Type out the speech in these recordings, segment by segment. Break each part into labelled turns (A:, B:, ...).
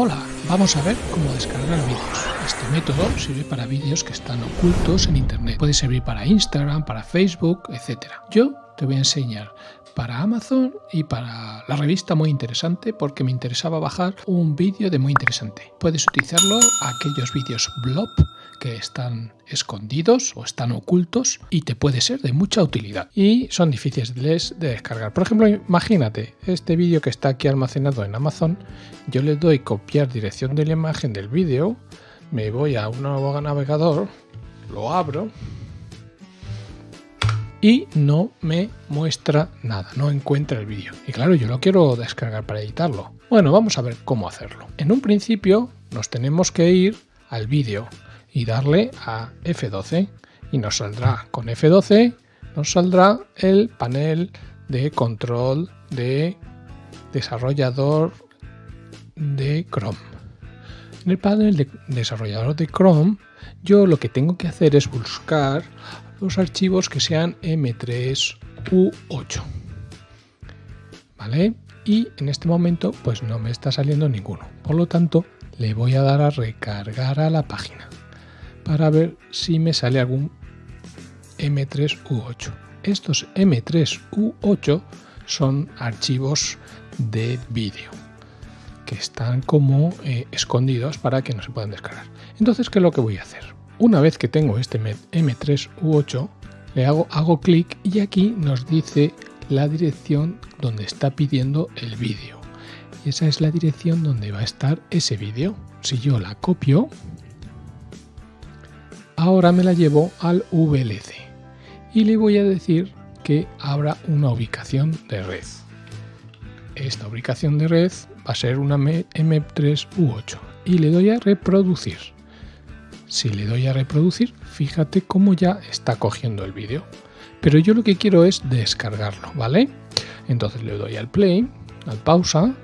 A: Hola, vamos a ver cómo descargar vídeos. Este método sirve para vídeos que están ocultos en internet. Puede servir para Instagram, para Facebook, etc. Yo te voy a enseñar para Amazon y para la revista muy interesante porque me interesaba bajar un vídeo de muy interesante. Puedes utilizarlo aquellos vídeos blob que están escondidos o están ocultos y te puede ser de mucha utilidad y son difíciles de descargar. Por ejemplo, imagínate este vídeo que está aquí almacenado en Amazon, yo le doy copiar dirección de la imagen del vídeo, me voy a un nuevo navegador, lo abro y no me muestra nada, no encuentra el vídeo. Y claro, yo lo quiero descargar para editarlo. Bueno, vamos a ver cómo hacerlo. En un principio nos tenemos que ir al vídeo y darle a F12 y nos saldrá con F12 nos saldrá el panel de control de desarrollador de Chrome. En el panel de desarrollador de Chrome yo lo que tengo que hacer es buscar los archivos que sean M3U8. ¿Vale? Y en este momento pues no me está saliendo ninguno. Por lo tanto, le voy a dar a recargar a la página para ver si me sale algún M3U8. Estos M3U8 son archivos de vídeo que están como eh, escondidos para que no se puedan descargar. Entonces, ¿qué es lo que voy a hacer? Una vez que tengo este M3U8, le hago, hago clic y aquí nos dice la dirección donde está pidiendo el vídeo. Y esa es la dirección donde va a estar ese vídeo. Si yo la copio, ahora me la llevo al VLC y le voy a decir que abra una ubicación de red. Esta ubicación de red va a ser una M3U8 y le doy a reproducir. Si le doy a reproducir, fíjate cómo ya está cogiendo el vídeo. Pero yo lo que quiero es descargarlo, ¿vale? Entonces le doy al play, al pausa,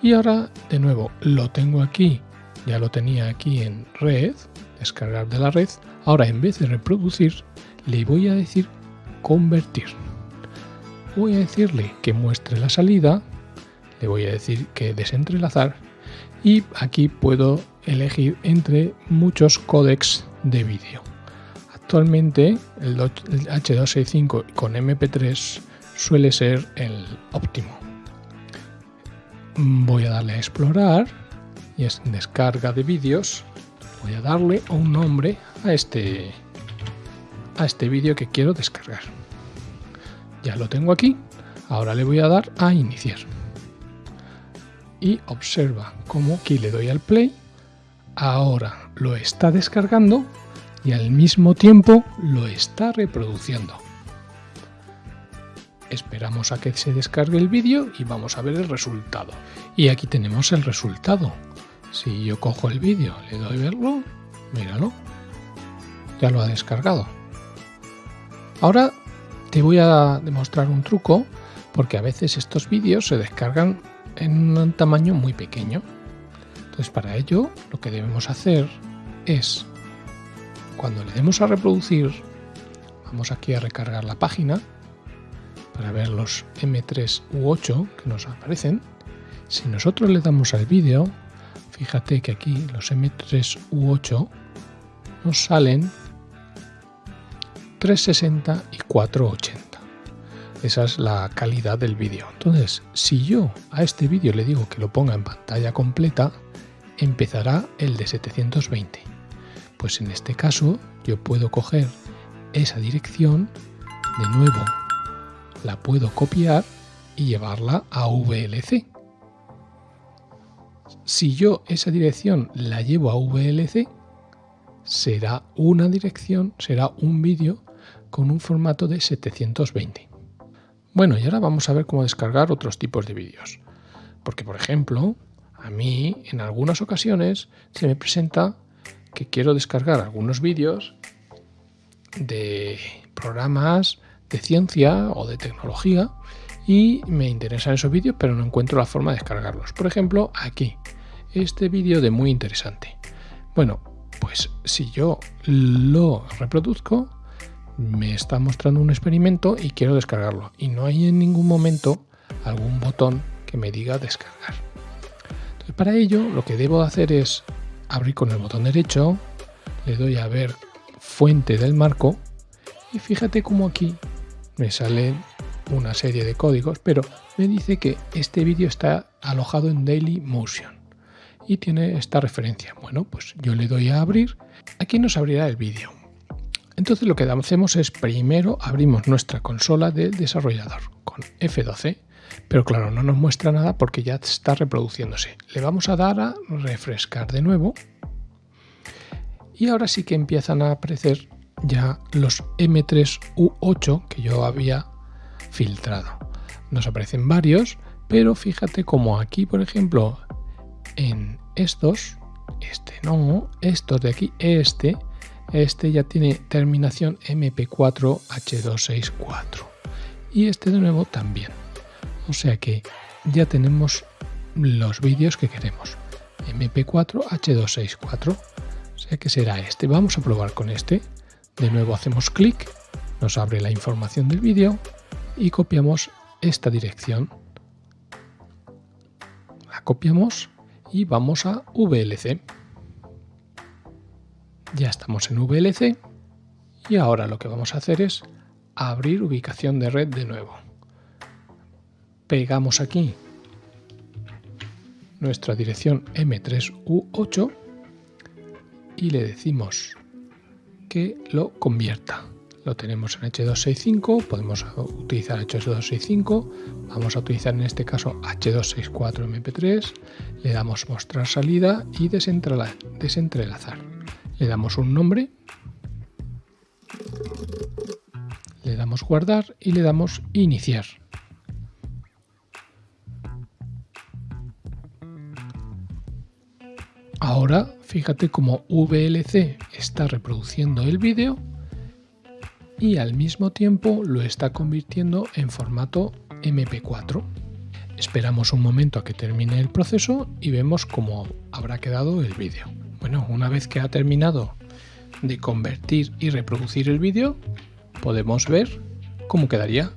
A: y ahora de nuevo lo tengo aquí, ya lo tenía aquí en red, descargar de la red. Ahora en vez de reproducir, le voy a decir convertir. Voy a decirle que muestre la salida, le voy a decir que desentrelazar y aquí puedo elegir entre muchos códecs de vídeo. Actualmente el H265 con MP3 suele ser el óptimo. Voy a darle a explorar y es descarga de vídeos. Voy a darle un nombre a este a este vídeo que quiero descargar. Ya lo tengo aquí. Ahora le voy a dar a iniciar. Y observa cómo aquí le doy al play ahora lo está descargando y al mismo tiempo lo está reproduciendo. Esperamos a que se descargue el vídeo y vamos a ver el resultado. Y aquí tenemos el resultado. Si yo cojo el vídeo, le doy verlo, míralo, ya lo ha descargado. Ahora te voy a demostrar un truco porque a veces estos vídeos se descargan en un tamaño muy pequeño. Entonces para ello lo que debemos hacer es, cuando le demos a reproducir, vamos aquí a recargar la página para ver los M3 u 8 que nos aparecen. Si nosotros le damos al vídeo, fíjate que aquí los M3 u 8 nos salen 360 y 480. Esa es la calidad del vídeo. Entonces, si yo a este vídeo le digo que lo ponga en pantalla completa, empezará el de 720. Pues en este caso yo puedo coger esa dirección, de nuevo la puedo copiar y llevarla a VLC. Si yo esa dirección la llevo a VLC, será una dirección, será un vídeo con un formato de 720. Bueno, y ahora vamos a ver cómo descargar otros tipos de vídeos. Porque, por ejemplo, a mí en algunas ocasiones se me presenta que quiero descargar algunos vídeos de programas de ciencia o de tecnología y me interesan esos vídeos pero no encuentro la forma de descargarlos. Por ejemplo, aquí, este vídeo de muy interesante. Bueno, pues si yo lo reproduzco, me está mostrando un experimento y quiero descargarlo. Y no hay en ningún momento algún botón que me diga descargar Para ello lo que debo hacer es abrir con el botón derecho, le doy a ver fuente del marco y fíjate cómo aquí me salen una serie de códigos, pero me dice que este vídeo está alojado en Dailymotion y tiene esta referencia. Bueno, pues yo le doy a abrir, aquí nos abrirá el vídeo. Entonces lo que hacemos es primero abrimos nuestra consola del desarrollador con F12, pero claro, no nos muestra nada porque ya está reproduciéndose. Le vamos a dar a refrescar de nuevo y ahora sí que empiezan a aparecer ya los M3U8 que yo había filtrado. Nos aparecen varios, pero fíjate como aquí, por ejemplo, en estos, este no, estos de aquí, este, este ya tiene terminación MP4H264 y este de nuevo también. O sea que ya tenemos los vídeos que queremos. MP4H264. O sea que será este. Vamos a probar con este. De nuevo hacemos clic, nos abre la información del vídeo y copiamos esta dirección. La copiamos y vamos a VLC. Ya estamos en VLC y ahora lo que vamos a hacer es abrir ubicación de red de nuevo. Pegamos aquí nuestra dirección M3U8 y le decimos que lo convierta. Lo tenemos en H265, podemos utilizar H265, vamos a utilizar en este caso H264 MP3, le damos mostrar salida y desentrelazar. Le damos un nombre, le damos guardar y le damos iniciar. Ahora fíjate cómo VLC está reproduciendo el vídeo y al mismo tiempo lo está convirtiendo en formato MP4. Esperamos un momento a que termine el proceso y vemos cómo habrá quedado el vídeo. Bueno, una vez que ha terminado de convertir y reproducir el vídeo, podemos ver cómo quedaría.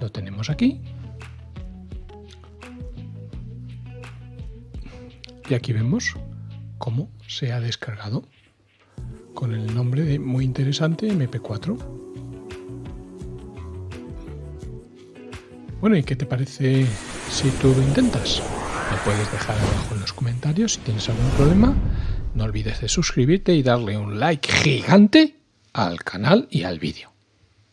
A: Lo tenemos aquí Y aquí vemos cómo se ha descargado con el nombre de muy interesante MP4. Bueno, ¿y qué te parece si tú lo intentas? Me puedes dejar abajo en los comentarios si tienes algún problema. No olvides de suscribirte y darle un like gigante al canal y al vídeo.